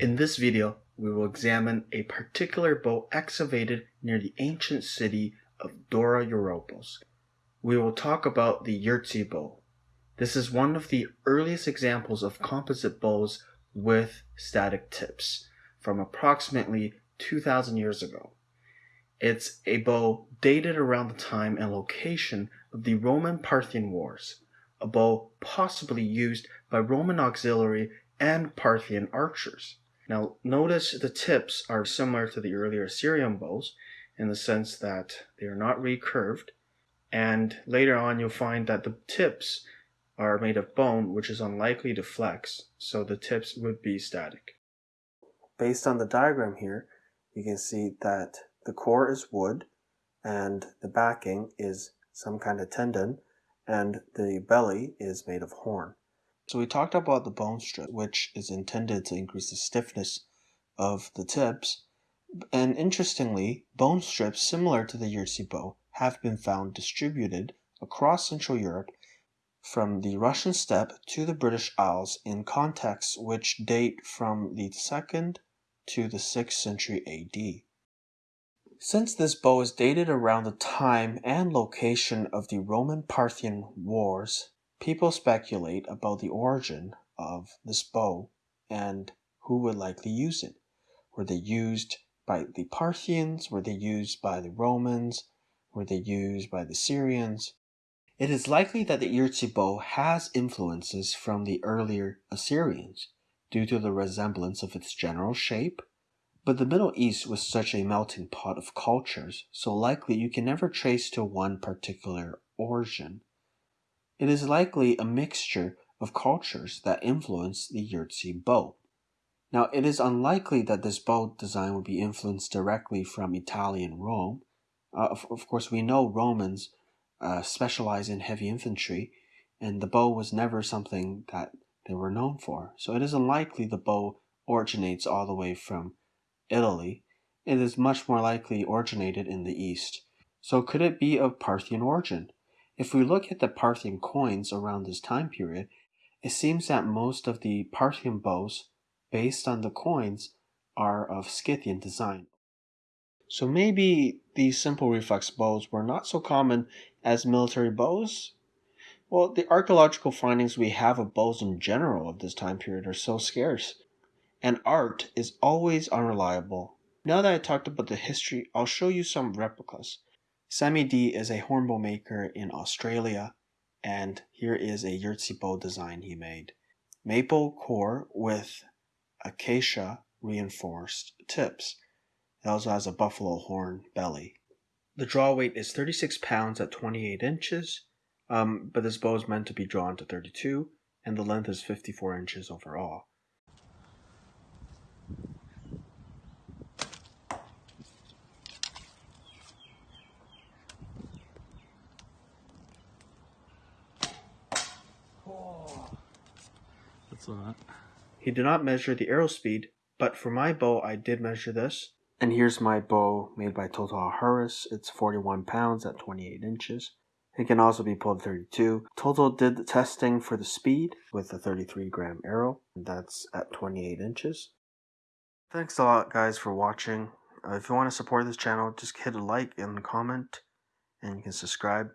In this video, we will examine a particular bow excavated near the ancient city of Dura Europos. We will talk about the Yrzi bow. This is one of the earliest examples of composite bows with static tips from approximately 2000 years ago. It's a bow dated around the time and location of the Roman Parthian Wars, a bow possibly used by Roman auxiliary and Parthian archers. Now notice the tips are similar to the earlier Assyrian bows in the sense that they are not recurved and later on you'll find that the tips are made of bone which is unlikely to flex so the tips would be static. Based on the diagram here you can see that the core is wood and the backing is some kind of tendon and the belly is made of horn. So we talked about the bone strip, which is intended to increase the stiffness of the tips. And interestingly, bone strips similar to the Yrzi bow have been found distributed across Central Europe from the Russian steppe to the British Isles in contexts which date from the 2nd to the 6th century AD. Since this bow is dated around the time and location of the Roman Parthian Wars, People speculate about the origin of this bow and who would likely use it. Were they used by the Parthians? Were they used by the Romans? Were they used by the Syrians? It is likely that the Yrzi bow has influences from the earlier Assyrians due to the resemblance of its general shape, but the Middle East was such a melting pot of cultures, so likely you can never trace to one particular origin. It is likely a mixture of cultures that influenced the Yrzi bow. Now, it is unlikely that this bow design would be influenced directly from Italian Rome. Uh, of, of, course, we know Romans uh, specialize in heavy infantry, and the bow was never something that they were known for. So it is unlikely the bow originates all the way from Italy. It is much more likely originated in the East. So could it be of Parthian origin? If we look at the Parthian coins around this time period, it seems that most of the Parthian bows, based on the coins, are of Scythian design. So maybe these simple reflex bows were not so common as military bows? Well, the archaeological findings we have of bows in general of this time period are so scarce, and art is always unreliable. Now that I talked about the history, I'll show you some replicas. Sammy D is a hornbow maker in Australia, and here is a Yrzi bow design he made. Maple core with acacia reinforced tips. It also has a buffalo horn belly. The draw weight is 36 pounds at 28 inches, um, but this bow is meant to be drawn to 32, and the length is 54 inches overall. That's a He did not measure the arrow speed, but for my bow I did measure this. And here's my bow made by Total Harris. It's 41 pounds at 28 inches. It can also be pulled 32. Total did the testing for the speed with a 33 gram arrow. And that's at 28 inches. Thanks a lot guys for watching. Uh, if you want to support this channel, just hit a like and comment. And you can subscribe.